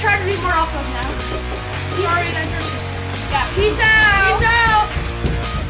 try to be more outros now. Sorry, that's your sister. Yeah, peace out.